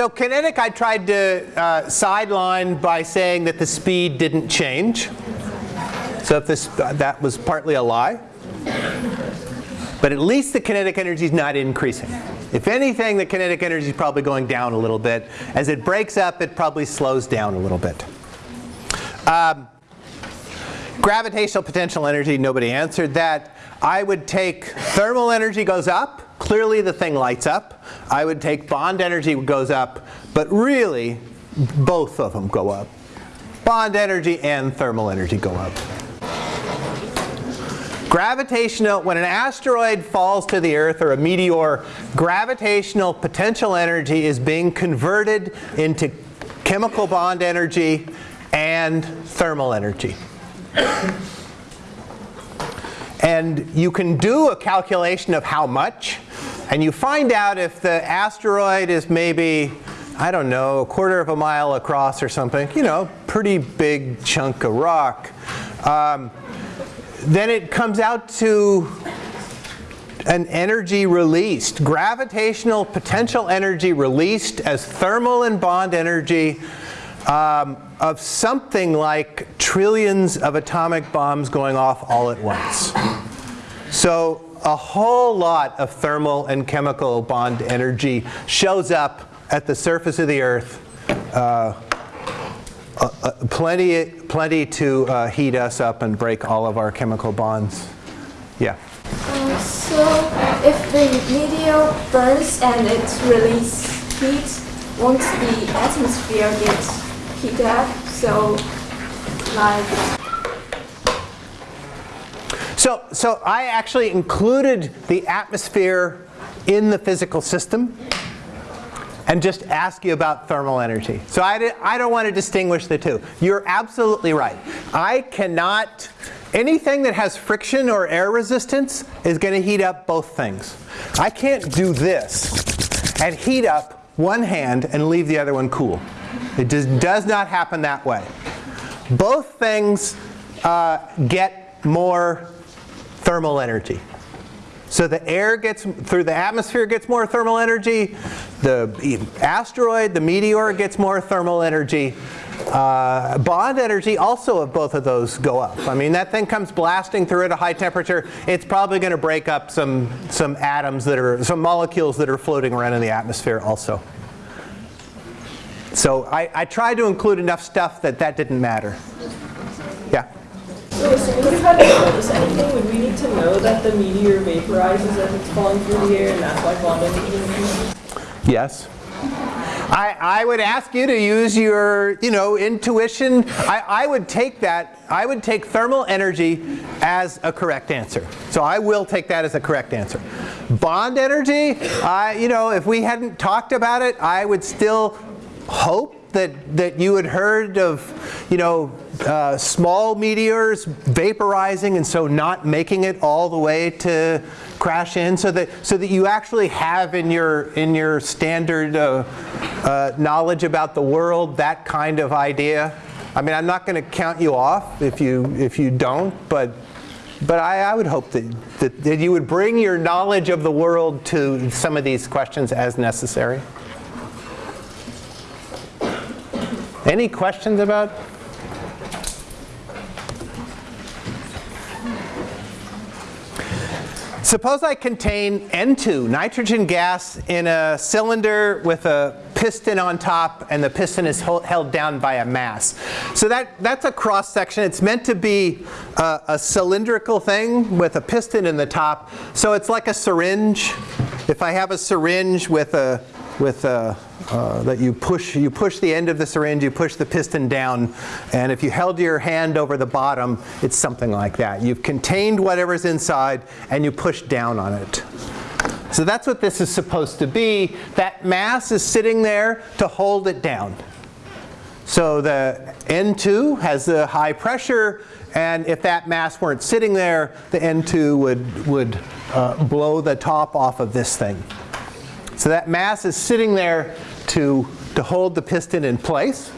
so kinetic I tried to uh, sideline by saying that the speed didn't change. So if this, that was partly a lie. But at least the kinetic energy is not increasing. If anything, the kinetic energy is probably going down a little bit. As it breaks up, it probably slows down a little bit. Um, gravitational potential energy, nobody answered that. I would take thermal energy goes up. Clearly the thing lights up. I would take bond energy goes up. But really, both of them go up. Bond energy and thermal energy go up. Gravitational, when an asteroid falls to the Earth or a meteor, gravitational potential energy is being converted into chemical bond energy and thermal energy. And you can do a calculation of how much, and you find out if the asteroid is maybe, I don't know, a quarter of a mile across or something, you know, pretty big chunk of rock. Um, then it comes out to an energy released, gravitational potential energy released as thermal and bond energy um, of something like trillions of atomic bombs going off all at once. So a whole lot of thermal and chemical bond energy shows up at the surface of the Earth uh, uh, uh, plenty, plenty to uh, heat us up and break all of our chemical bonds. Yeah. Uh, so if the meteor burns and it releases heat, won't the atmosphere get heated up? So like. So, so I actually included the atmosphere in the physical system and just ask you about thermal energy. So I, I don't want to distinguish the two. You're absolutely right. I cannot, anything that has friction or air resistance is going to heat up both things. I can't do this and heat up one hand and leave the other one cool. It does not happen that way. Both things uh, get more thermal energy. So the air gets, through the atmosphere gets more thermal energy, the asteroid, the meteor gets more thermal energy. Uh, bond energy also of both of those go up. I mean that thing comes blasting through at a high temperature, it's probably going to break up some, some atoms that are, some molecules that are floating around in the atmosphere also. So I, I tried to include enough stuff that that didn't matter. So as you have to notice anything? Would we need to know that the meteor vaporizes as it's falling through the air and that's why increases? Yes. I, I would ask you to use your, you know, intuition. I, I would take that, I would take thermal energy as a correct answer. So I will take that as a correct answer. Bond energy, I, you know, if we hadn't talked about it, I would still hope that, that you had heard of, you know, uh, small meteors vaporizing and so not making it all the way to crash in so that, so that you actually have in your, in your standard uh, uh, knowledge about the world that kind of idea. I mean, I'm not going to count you off if you, if you don't, but, but I, I would hope that, that, that you would bring your knowledge of the world to some of these questions as necessary. Any questions about? Suppose I contain N2, nitrogen gas, in a cylinder with a piston on top and the piston is held down by a mass. So that, that's a cross section. It's meant to be a, a cylindrical thing with a piston in the top. So it's like a syringe. If I have a syringe with a, with a uh, that you push, you push the end of the syringe, you push the piston down, and if you held your hand over the bottom, it's something like that. You've contained whatever's inside, and you push down on it. So that's what this is supposed to be. That mass is sitting there to hold it down. So the N2 has the high pressure, and if that mass weren't sitting there, the N2 would, would uh, blow the top off of this thing. So that mass is sitting there to, to hold the piston in place.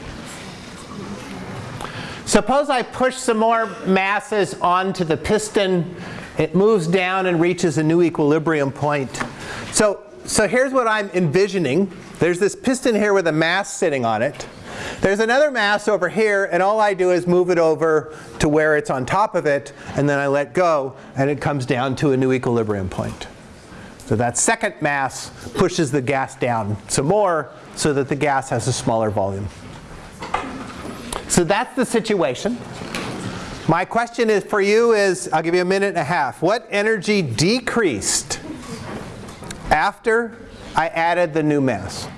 Suppose I push some more masses onto the piston. It moves down and reaches a new equilibrium point. So so here's what I'm envisioning. There's this piston here with a mass sitting on it. There's another mass over here, and all I do is move it over to where it's on top of it, and then I let go, and it comes down to a new equilibrium point. So that second mass pushes the gas down some more so that the gas has a smaller volume. So that's the situation. My question is for you is, I'll give you a minute and a half. What energy decreased after I added the new mass?